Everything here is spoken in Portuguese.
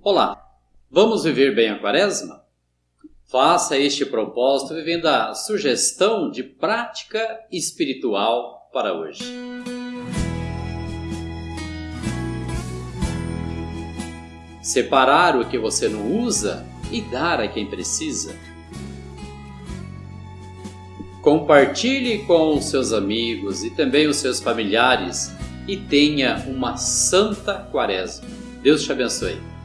Olá, vamos viver bem a quaresma? Faça este propósito vivendo a sugestão de prática espiritual para hoje. Separar o que você não usa e dar a quem precisa. Compartilhe com os seus amigos e também os seus familiares e tenha uma santa quaresma. Deus te abençoe.